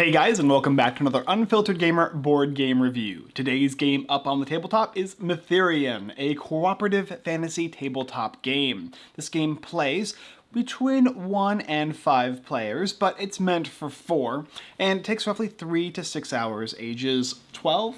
Hey guys, and welcome back to another Unfiltered Gamer board game review. Today's game up on the tabletop is Mytherion, a cooperative fantasy tabletop game. This game plays between one and five players, but it's meant for four, and takes roughly three to six hours, ages 12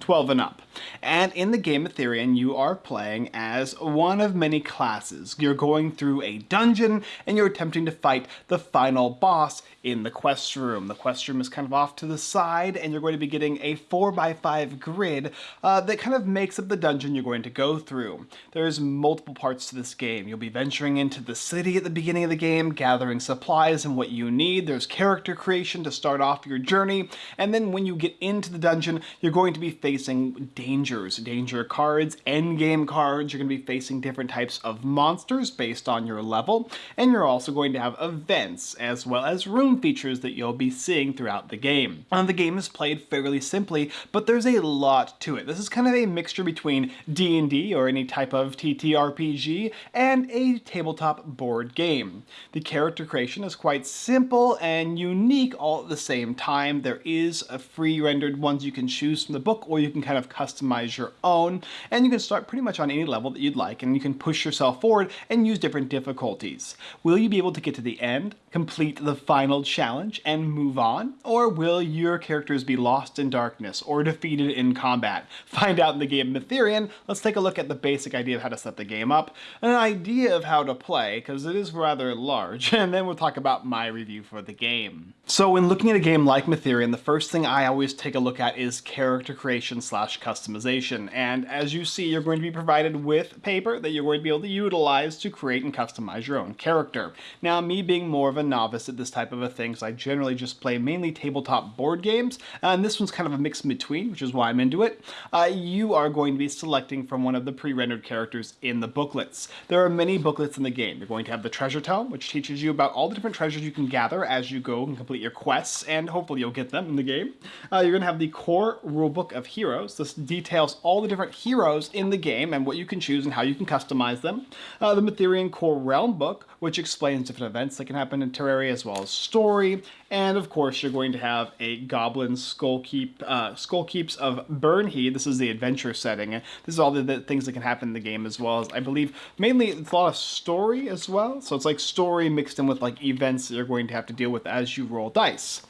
12 and up. And in the game Mytherion, you are playing as one of many classes. You're going through a dungeon and you're attempting to fight the final boss in the quest room. The quest room is kind of off to the side and you're going to be getting a 4x5 grid uh, that kind of makes up the dungeon you're going to go through. There's multiple parts to this game. You'll be venturing into the city at the beginning of the game, gathering supplies and what you need. There's character creation to start off your journey. And then when you get into the dungeon, you're going to be facing dangers, danger cards, endgame cards. You're going to be facing different types of monsters based on your level, and you're also going to have events as well as room features that you'll be seeing throughout the game. The game is played fairly simply, but there's a lot to it. This is kind of a mixture between D&D or any type of TTRPG and a tabletop board game. The character creation is quite simple and unique all at the same time. There is a free rendered ones you can choose from the book or you can kind of customize your own and you can start pretty much on any level that you'd like and you can push yourself forward and use different difficulties. Will you be able to get to the end, complete the final challenge and move on? Or will your characters be lost in darkness or defeated in combat? Find out in the game Mytherion. Let's take a look at the basic idea of how to set the game up, an idea of how to play because it is rather large and then we'll talk about my review for the game. So when looking at a game like Mytherion, the first thing I always take a look at is character creation slash customization. And as you see, you're going to be provided with paper that you're going to be able to utilize to create and customize your own character. Now, me being more of a novice at this type of a thing, so I generally just play mainly tabletop board games, and this one's kind of a mix in between, which is why I'm into it, uh, you are going to be selecting from one of the pre-rendered characters in the booklets. There are many booklets in the game. You're going to have the treasure tome, which teaches you about all the different treasures you can gather as you go and complete your quests, and hopefully you'll get them in the game. Uh, you're going to have the core rulebook of heroes. This details all the different heroes in the game and what you can choose and how you can customize them. Uh, the Mytherion Core Realm book, which explains different events that can happen in Terraria as well as story. And of course, you're going to have a Goblin Skull Keep, uh, Skull Keeps of Burnheed. This is the adventure setting. This is all the, the things that can happen in the game as well as, I believe, mainly it's a lot of story as well. So it's like story mixed in with like events that you're going to have to deal with as you roll dice.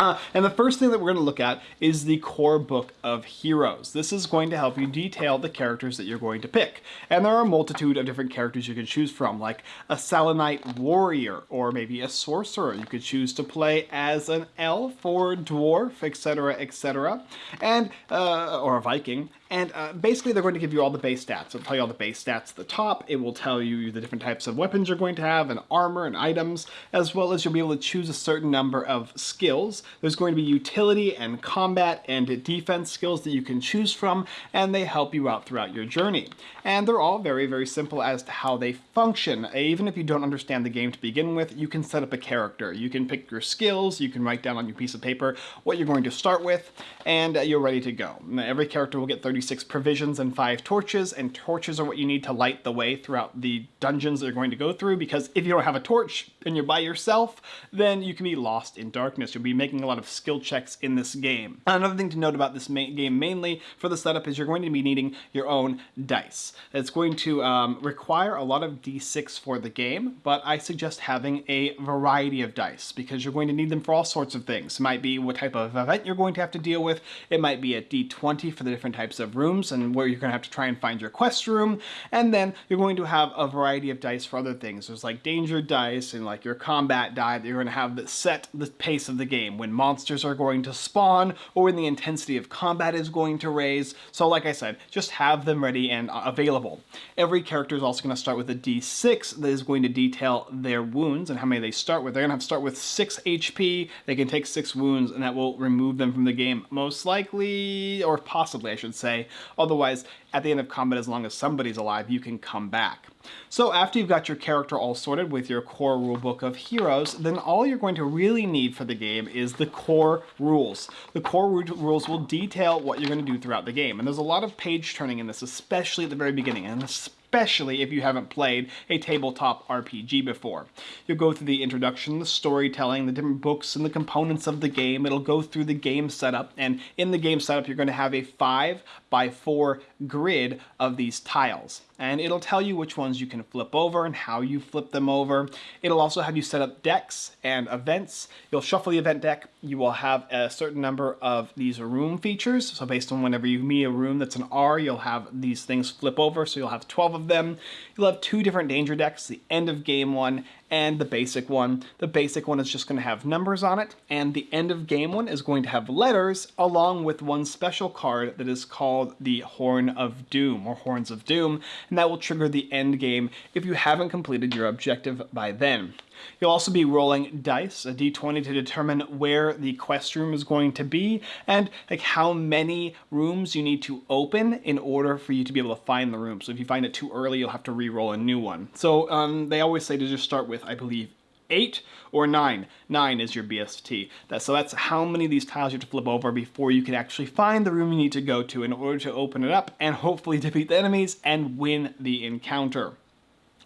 Uh, and the first thing that we're going to look at is the core book of heroes. This is going to help you detail the characters that you're going to pick. And there are a multitude of different characters you can choose from, like a Selenite warrior, or maybe a sorcerer. You could choose to play as an elf or dwarf, etc., etc., and uh, or a Viking. And uh, basically, they're going to give you all the base stats. It'll tell you all the base stats at the top. It will tell you the different types of weapons you're going to have, and armor and items, as well as you'll be able to choose a certain number of skills. There's going to be utility and combat and defense skills that you can choose from, and they help you out throughout your journey. And they're all very, very simple as to how they function. Even if you don't understand the game to begin with, you can set up a character. You can pick your skills, you can write down on your piece of paper what you're going to start with, and uh, you're ready to go. Every character will get 30 36 provisions and 5 torches, and torches are what you need to light the way throughout the dungeons that you're going to go through, because if you don't have a torch and you're by yourself, then you can be lost in darkness. You'll be making a lot of skill checks in this game. Another thing to note about this game mainly for the setup is you're going to be needing your own dice. It's going to um, require a lot of d6 for the game, but I suggest having a variety of dice because you're going to need them for all sorts of things. It might be what type of event you're going to have to deal with. It might be a d20 for the different types of rooms and where you're going to have to try and find your quest room. And then you're going to have a variety of dice for other things. There's like danger dice and like your combat die that you're going to have that set the pace of the game when monsters are going to spawn or when the intensity of combat is going to raise. So like I said, just have them ready and available. Every character is also going to start with a d6 that is going to detail their wounds and how many they start with. They're going to have to start with 6 HP. They can take 6 wounds and that will remove them from the game most likely, or possibly I should say, Otherwise, at the end of combat, as long as somebody's alive, you can come back. So after you've got your character all sorted with your core rulebook of heroes, then all you're going to really need for the game is the core rules. The core rules will detail what you're going to do throughout the game. And there's a lot of page turning in this, especially at the very beginning, and especially if you haven't played a tabletop RPG before. You'll go through the introduction, the storytelling, the different books and the components of the game. It'll go through the game setup, and in the game setup, you're going to have a 5 by 4 grid of these tiles and it'll tell you which ones you can flip over and how you flip them over. It'll also have you set up decks and events. You'll shuffle the event deck. You will have a certain number of these room features. So based on whenever you meet a room that's an R, you'll have these things flip over. So you'll have 12 of them. You'll have two different danger decks, the end of game one and the basic one. The basic one is just going to have numbers on it, and the end of game one is going to have letters along with one special card that is called the Horn of Doom or Horns of Doom, and that will trigger the end game if you haven't completed your objective by then. You'll also be rolling dice, a d20 to determine where the quest room is going to be and like how many rooms you need to open in order for you to be able to find the room. So if you find it too early, you'll have to re-roll a new one. So um, they always say to just start with, I believe, eight or nine. Nine is your BST. That, so that's how many of these tiles you have to flip over before you can actually find the room you need to go to in order to open it up and hopefully defeat the enemies and win the encounter.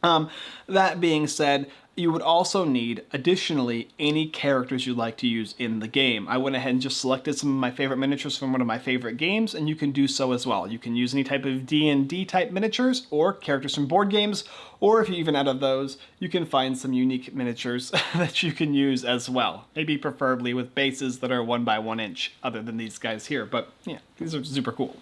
Um, that being said, you would also need, additionally, any characters you'd like to use in the game. I went ahead and just selected some of my favorite miniatures from one of my favorite games, and you can do so as well. You can use any type of D&D type miniatures, or characters from board games, or if you're even out of those, you can find some unique miniatures that you can use as well. Maybe preferably with bases that are one by one inch, other than these guys here, but yeah, these are super cool.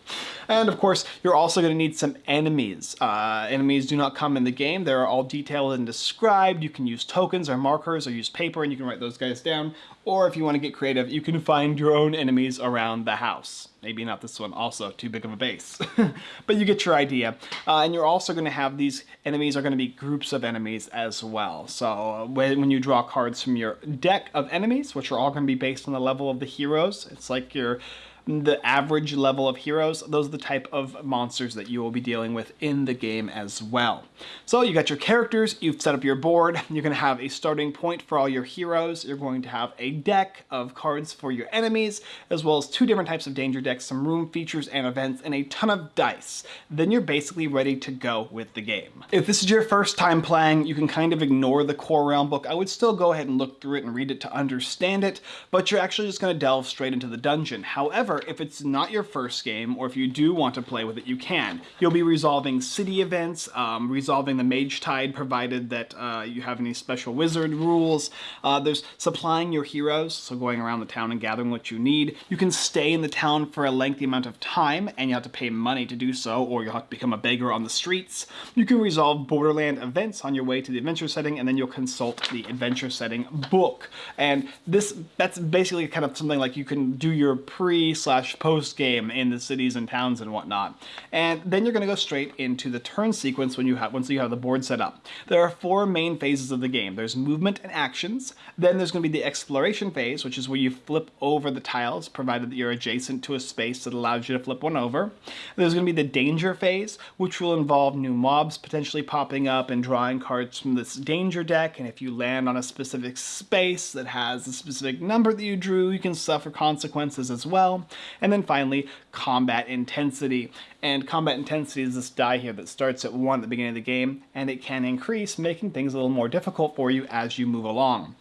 And of course, you're also going to need some enemies. Uh, enemies do not come in the game. They're all detailed and described. You can use tokens or markers or use paper and you can write those guys down. Or if you want to get creative, you can find your own enemies around the house. Maybe not this one also, too big of a base. but you get your idea. Uh, and you're also going to have these enemies are going to be groups of enemies as well. So uh, when you draw cards from your deck of enemies, which are all going to be based on the level of the heroes, it's like your the average level of heroes, those are the type of monsters that you will be dealing with in the game as well. So you got your characters, you've set up your board, you're going to have a starting point for all your heroes, you're going to have a deck of cards for your enemies, as well as two different types of danger decks, some room features and events, and a ton of dice. Then you're basically ready to go with the game. If this is your first time playing, you can kind of ignore the core realm book. I would still go ahead and look through it and read it to understand it, but you're actually just going to delve straight into the dungeon. However, However, if it's not your first game, or if you do want to play with it, you can. You'll be resolving city events, um, resolving the Mage Tide, provided that uh, you have any special wizard rules. Uh, there's supplying your heroes, so going around the town and gathering what you need. You can stay in the town for a lengthy amount of time, and you have to pay money to do so, or you'll have to become a beggar on the streets. You can resolve Borderland events on your way to the adventure setting, and then you'll consult the adventure setting book. And this that's basically kind of something like you can do your pre slash post game in the cities and towns and whatnot. And then you're going to go straight into the turn sequence when you have once you have the board set up. There are four main phases of the game. There's movement and actions. Then there's going to be the exploration phase, which is where you flip over the tiles, provided that you're adjacent to a space that allows you to flip one over. There's going to be the danger phase, which will involve new mobs potentially popping up and drawing cards from this danger deck. And if you land on a specific space that has a specific number that you drew, you can suffer consequences as well. And then finally, combat intensity. And combat intensity is this die here that starts at 1 at the beginning of the game, and it can increase, making things a little more difficult for you as you move along.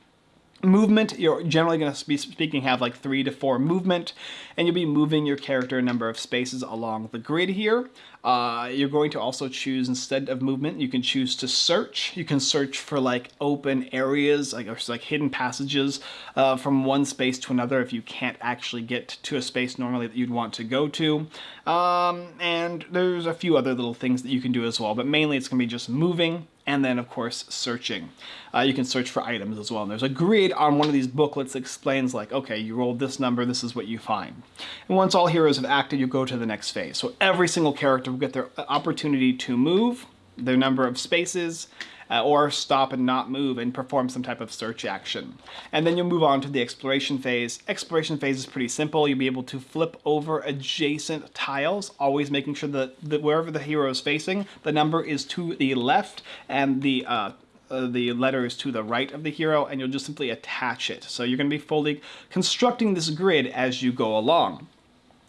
Movement, you're generally going to be speaking have like three to four movement, and you'll be moving your character a number of spaces along the grid here. Uh, you're going to also choose, instead of movement, you can choose to search. You can search for like open areas, like, or like hidden passages uh, from one space to another if you can't actually get to a space normally that you'd want to go to. Um, and there's a few other little things that you can do as well, but mainly it's going to be just moving and then of course searching. Uh, you can search for items as well. And there's a grid on one of these booklets that explains like, okay, you rolled this number, this is what you find. And once all heroes have acted, you go to the next phase. So every single character will get their opportunity to move, their number of spaces, uh, or stop and not move and perform some type of search action. And then you'll move on to the exploration phase. Exploration phase is pretty simple. You'll be able to flip over adjacent tiles, always making sure that, that wherever the hero is facing, the number is to the left and the uh, uh, the letter is to the right of the hero and you'll just simply attach it. So you're going to be fully constructing this grid as you go along.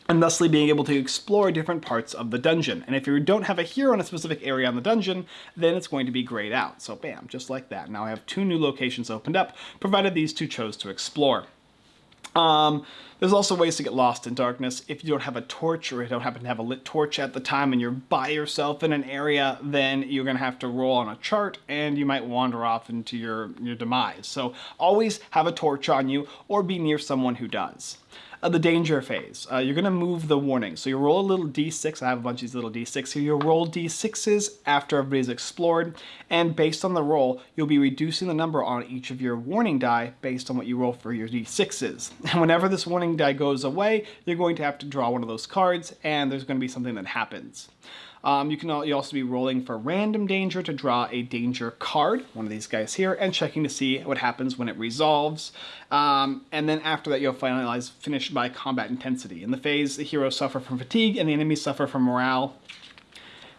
And thusly being able to explore different parts of the dungeon. And if you don't have a hero in a specific area on the dungeon, then it's going to be grayed out. So bam, just like that. Now I have two new locations opened up, provided these two chose to explore. Um, there's also ways to get lost in darkness. If you don't have a torch or you don't happen to have a lit torch at the time and you're by yourself in an area, then you're going to have to roll on a chart and you might wander off into your, your demise. So always have a torch on you or be near someone who does uh, the danger phase. Uh, you're going to move the warning. So you roll a little d6. I have a bunch of these little d6 here. You'll roll d6s after everybody's explored. And based on the roll, you'll be reducing the number on each of your warning die based on what you roll for your d6s. And whenever this warning die goes away, you're going to have to draw one of those cards and there's going to be something that happens. Um, you can also be rolling for random danger to draw a danger card, one of these guys here, and checking to see what happens when it resolves. Um, and then after that, you'll finalize finish by combat intensity. In the phase, the heroes suffer from fatigue and the enemies suffer from morale.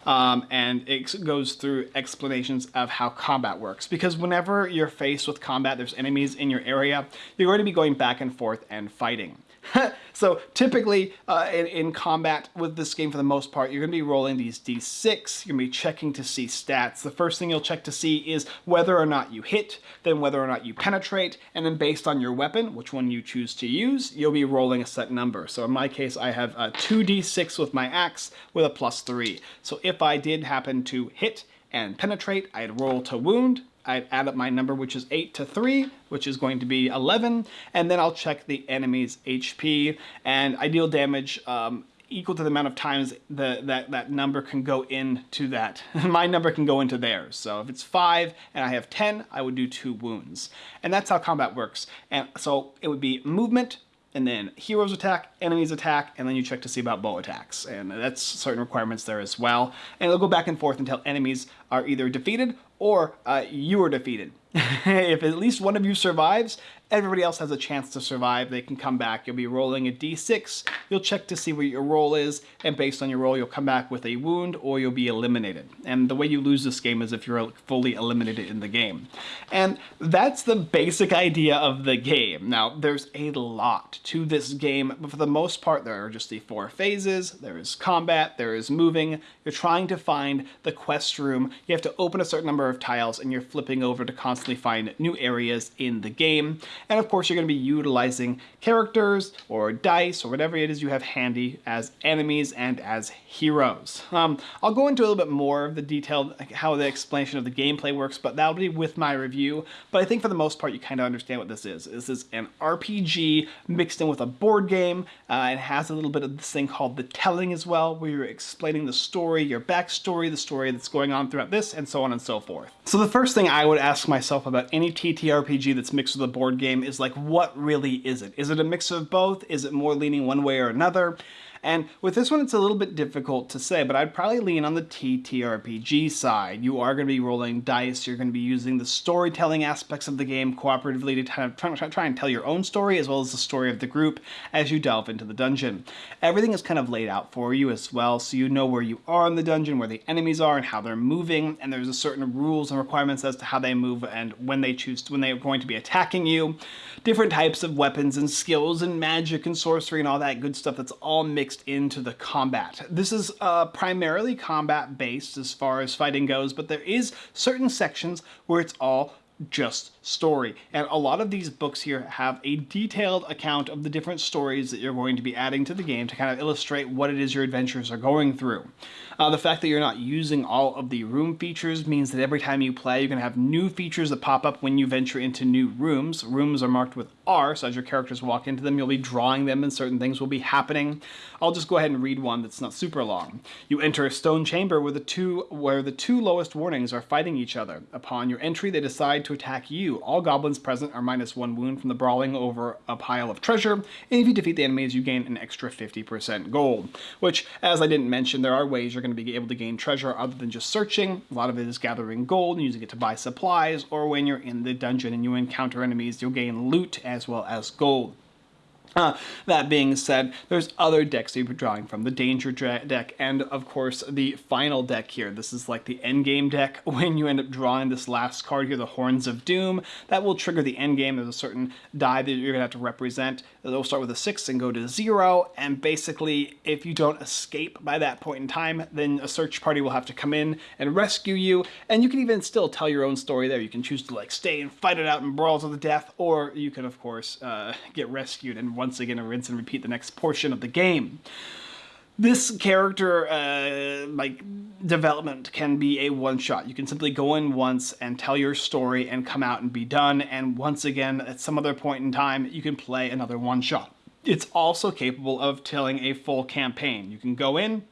Um, and it goes through explanations of how combat works. Because whenever you're faced with combat, there's enemies in your area, you're going to be going back and forth and fighting. so typically uh, in, in, combat with this game for the most part, you're going to be rolling these d6, you're going to be checking to see stats. The first thing you'll check to see is whether or not you hit, then whether or not you penetrate, and then based on your weapon, which one you choose to use, you'll be rolling a set number. So in my case, I have a 2d6 with my axe with a plus 3. So if I did happen to hit and penetrate, I'd roll to wound, I add up my number, which is 8 to 3, which is going to be 11, and then I'll check the enemy's HP, and I deal damage um, equal to the amount of times the, that, that number can go into that. my number can go into theirs. So if it's 5 and I have 10, I would do 2 wounds. And that's how combat works. And so it would be movement, and then heroes attack, enemies attack, and then you check to see about bow attacks. And that's certain requirements there as well. And it'll go back and forth until enemies are either defeated or uh, you are defeated. if at least one of you survives, everybody else has a chance to survive. They can come back. You'll be rolling a d6. You'll check to see what your roll is, and based on your roll, you'll come back with a wound or you'll be eliminated. And the way you lose this game is if you're fully eliminated in the game. And that's the basic idea of the game. Now, there's a lot to this game, but for the most part, there are just the four phases. There is combat, there is moving. You're trying to find the quest room. You have to open a certain number of tiles, and you're flipping over to constantly constantly find new areas in the game. And of course, you're going to be utilizing characters or dice or whatever it is you have handy as enemies and as heroes. Um, I'll go into a little bit more of the detailed how the explanation of the gameplay works, but that'll be with my review. But I think for the most part, you kind of understand what this is. This is an RPG mixed in with a board game. Uh, it has a little bit of this thing called the telling as well, where you're explaining the story, your backstory, the story that's going on throughout this, and so on and so forth. So the first thing I would ask myself myself about any TTRPG that's mixed with a board game is like, what really is it? Is it a mix of both? Is it more leaning one way or another? And with this one, it's a little bit difficult to say, but I'd probably lean on the TTRPG side. You are going to be rolling dice, you're going to be using the storytelling aspects of the game cooperatively to kind of try, and tell your own story as well as the story of the group as you delve into the dungeon. Everything is kind of laid out for you as well, so you know where you are in the dungeon, where the enemies are, and how they're moving, and there's a certain rules and requirements as to how they move and when they choose to, when they're going to be attacking you. Different types of weapons and skills and magic and sorcery and all that good stuff that's all mixed mixed into the combat. This is uh, primarily combat based as far as fighting goes, but there is certain sections where it's all just story. And a lot of these books here have a detailed account of the different stories that you're going to be adding to the game to kind of illustrate what it is your adventures are going through. Uh, the fact that you're not using all of the room features means that every time you play, you're going to have new features that pop up when you venture into new rooms. Rooms are marked with R, so as your characters walk into them, you'll be drawing them and certain things will be happening. I'll just go ahead and read one that's not super long. You enter a stone chamber where the two, where the two lowest warnings are fighting each other. Upon your entry, they decide to attack you. All goblins present are minus one wound from the brawling over a pile of treasure, and if you defeat the enemies, you gain an extra 50% gold. Which, as I didn't mention, there are ways you're going to be able to gain treasure other than just searching. A lot of it is gathering gold and using it to buy supplies, or when you're in the dungeon and you encounter enemies, you'll gain loot as well as gold. Uh, that being said, there's other decks you're drawing from. The Danger deck and, of course, the final deck here. This is like the endgame deck. When you end up drawing this last card here, the Horns of Doom, that will trigger the endgame. There's a certain die that you're going to have to represent. It'll start with a 6 and go to 0, and basically, if you don't escape by that point in time, then a search party will have to come in and rescue you, and you can even still tell your own story there. You can choose to like stay and fight it out in brawls to the death, or you can, of course, uh, get rescued and once again rinse and repeat the next portion of the game. This character uh, like development can be a one-shot. You can simply go in once and tell your story and come out and be done, and once again, at some other point in time, you can play another one-shot. It's also capable of telling a full campaign. You can go in,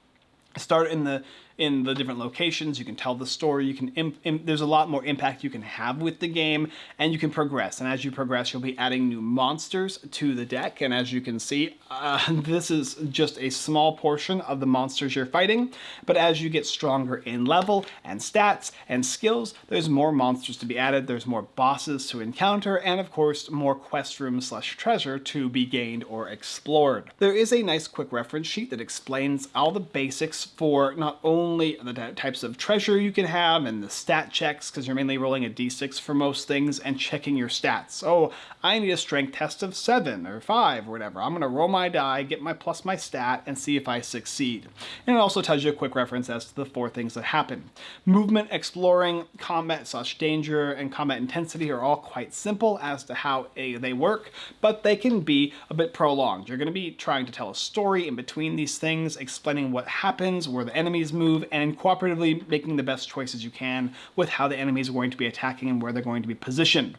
start in the in the different locations. You can tell the story. You can there's a lot more impact you can have with the game, and you can progress. And as you progress, you'll be adding new monsters to the deck. And as you can see, uh, this is just a small portion of the monsters you're fighting. But as you get stronger in level and stats and skills, there's more monsters to be added. There's more bosses to encounter, and of course, more quest rooms slash treasure to be gained or explored. There is a nice quick reference sheet that explains all the basics for not only only the types of treasure you can have and the stat checks because you're mainly rolling a d6 for most things and checking your stats. Oh, I need a strength test of 7 or 5 or whatever. I'm going to roll my die, get my plus my stat, and see if I succeed. And it also tells you a quick reference as to the four things that happen. Movement, exploring, combat slash danger, and combat intensity are all quite simple as to how a, they work, but they can be a bit prolonged. You're going to be trying to tell a story in between these things, explaining what happens, where the enemies move, move and cooperatively making the best choices you can with how the enemies are going to be attacking and where they're going to be positioned.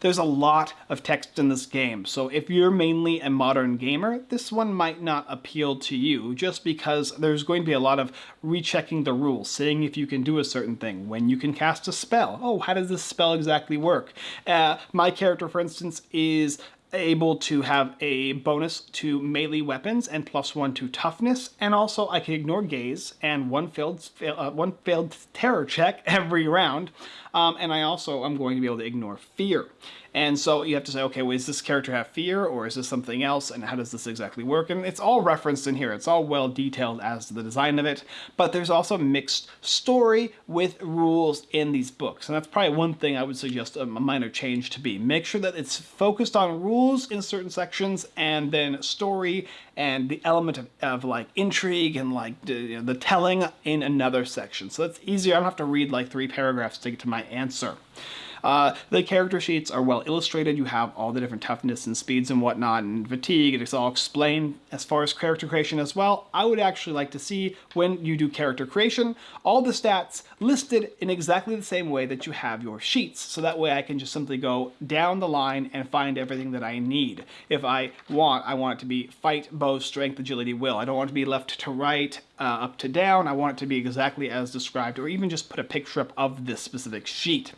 There's a lot of text in this game, so if you're mainly a modern gamer, this one might not appeal to you just because there's going to be a lot of rechecking the rules, seeing if you can do a certain thing, when you can cast a spell. Oh, how does this spell exactly work? Uh, my character, for instance, is able to have a bonus to melee weapons and plus one to toughness, and also I can ignore gaze and one failed uh, one failed terror check every round, um, and I also am going to be able to ignore fear. And so you have to say, okay, well, does this character have fear or is this something else? And how does this exactly work? And it's all referenced in here. It's all well detailed as to the design of it. But there's also mixed story with rules in these books. And that's probably one thing I would suggest a minor change to be. Make sure that it's focused on rules in certain sections and then story and the element of, of like intrigue and like the, you know, the telling in another section. So that's easier. I don't have to read like three paragraphs to get to my answer. Uh, the character sheets are well illustrated. You have all the different toughness and speeds and whatnot and fatigue. It's all explained as far as character creation as well. I would actually like to see when you do character creation, all the stats listed in exactly the same way that you have your sheets. So that way I can just simply go down the line and find everything that I need. If I want, I want it to be fight, bow, strength, agility, will. I don't want to be left to right, uh, up to down. I want it to be exactly as described or even just put a picture up of this specific sheet.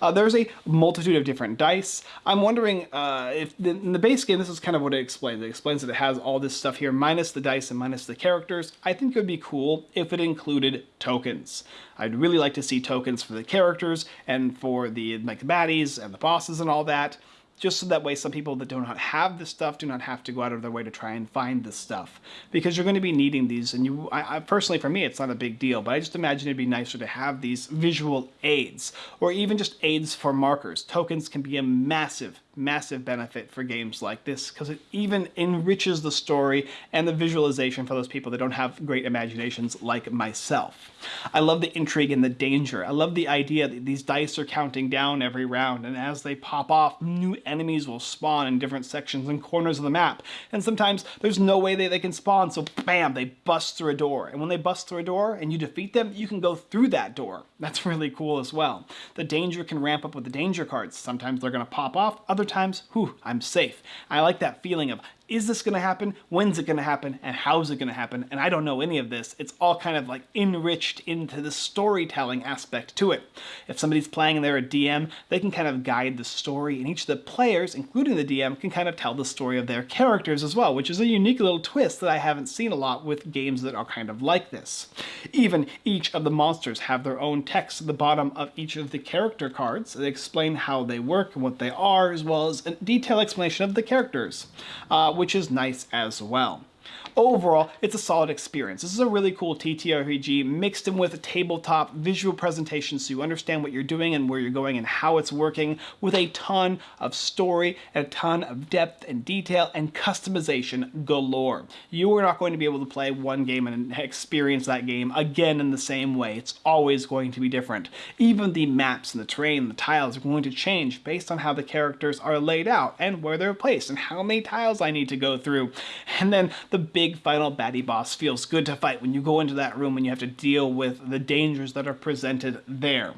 Uh, there's a multitude of different dice. I'm wondering uh, if the, in the base game, this is kind of what it explains. It explains that it has all this stuff here minus the dice and minus the characters. I think it would be cool if it included tokens. I'd really like to see tokens for the characters and for the like the baddies and the bosses and all that just so that way some people that do not have this stuff do not have to go out of their way to try and find this stuff. Because you're going to be needing these and you I, I, personally for me it's not a big deal but I just imagine it'd be nicer to have these visual aids or even just aids for markers. Tokens can be a massive massive benefit for games like this because it even enriches the story and the visualization for those people that don't have great imaginations like myself. I love the intrigue and the danger. I love the idea that these dice are counting down every round and as they pop off, new enemies will spawn in different sections and corners of the map. And sometimes there's no way that they can spawn, so bam, they bust through a door. And when they bust through a door and you defeat them, you can go through that door. That's really cool as well. The danger can ramp up with the danger cards. Sometimes they're going to pop off, other times, whew, I'm safe. I like that feeling of is this going to happen? When's it going to happen? And how's it going to happen? And I don't know any of this. It's all kind of like enriched into the storytelling aspect to it. If somebody's playing and they're a DM, they can kind of guide the story, and each of the players, including the DM, can kind of tell the story of their characters as well, which is a unique little twist that I haven't seen a lot with games that are kind of like this. Even each of the monsters have their own text at the bottom of each of the character cards. They explain how they work and what they are, as well as a detailed explanation of the characters. Uh, which is nice as well. Overall, it's a solid experience. This is a really cool TTRPG mixed in with a tabletop visual presentation so you understand what you're doing and where you're going and how it's working with a ton of story and a ton of depth and detail and customization galore. You are not going to be able to play one game and experience that game again in the same way. It's always going to be different. Even the maps and the terrain, and the tiles are going to change based on how the characters are laid out and where they're placed and how many tiles I need to go through. And then the big final baddie boss feels good to fight when you go into that room and you have to deal with the dangers that are presented there.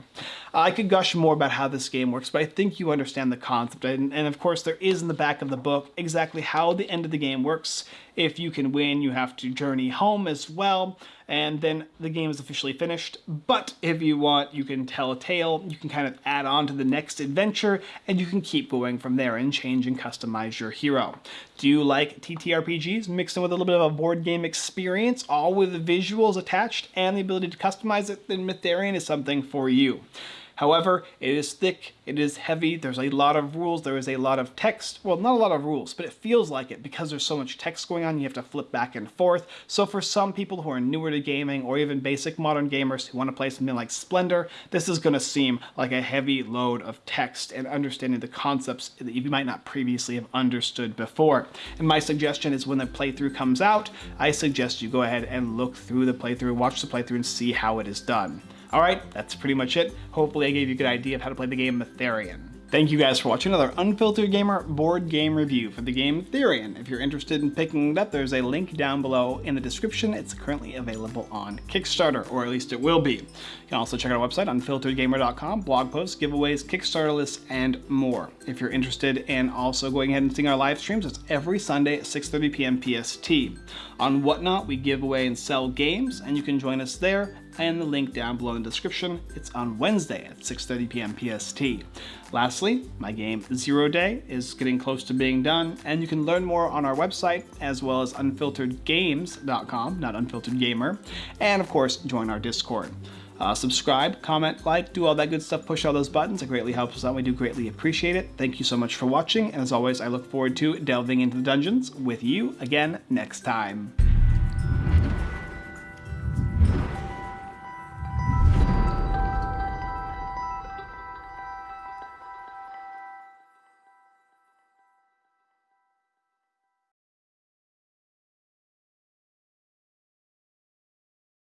I could gush more about how this game works, but I think you understand the concept. And, and, of course, there is in the back of the book exactly how the end of the game works. If you can win, you have to journey home as well, and then the game is officially finished. But if you want, you can tell a tale, you can kind of add on to the next adventure, and you can keep going from there and change and customize your hero. Do you like TTRPGs mixed in with a little bit of a board game experience, all with the visuals attached and the ability to customize it? Then Mytherion is something for you. However, it is thick, it is heavy, there's a lot of rules, there is a lot of text. Well, not a lot of rules, but it feels like it because there's so much text going on, you have to flip back and forth. So for some people who are newer to gaming or even basic modern gamers who want to play something like Splendor, this is going to seem like a heavy load of text and understanding the concepts that you might not previously have understood before. And my suggestion is when the playthrough comes out, I suggest you go ahead and look through the playthrough, watch the playthrough and see how it is done. Alright, that's pretty much it. Hopefully I gave you a good idea of how to play the game Mytherion. Thank you guys for watching another Unfiltered Gamer board game review for the game Therian. If you're interested in picking it up, there's a link down below in the description. It's currently available on Kickstarter, or at least it will be. You can also check out our website, unfilteredgamer.com, blog posts, giveaways, Kickstarter lists, and more. If you're interested in also going ahead and seeing our live streams, it's every Sunday at 6.30 p.m. PST. On Whatnot, we give away and sell games, and you can join us there and the link down below in the description. It's on Wednesday at 6.30 p.m. PST. Lastly, my game Zero Day is getting close to being done, and you can learn more on our website as well as unfilteredgames.com, not unfiltered gamer, and of course, join our Discord. Uh, subscribe, comment, like, do all that good stuff, push all those buttons. It greatly helps us out. We do greatly appreciate it. Thank you so much for watching. And as always, I look forward to delving into the dungeons with you again next time.